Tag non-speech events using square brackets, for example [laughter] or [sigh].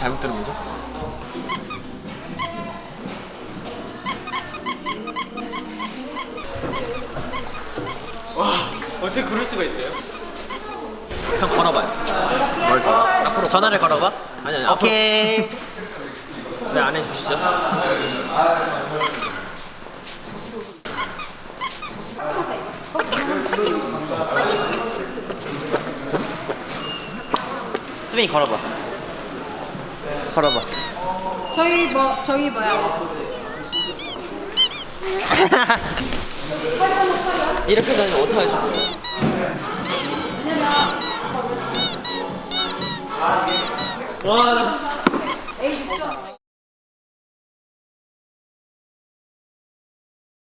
잘못 들으면서 와 어떻게 그럴 수가 있어요? 형 걸어봐요 뭘 걸어? 앞으로 전화를 걸어봐. 아니 아니 오케이. 왜안 해주시죠? 수빈이 걸어봐. 걸어봐. 저희 뭐 저희 뭐야? [laughs] 이렇게 다니면 어떡하지? 와.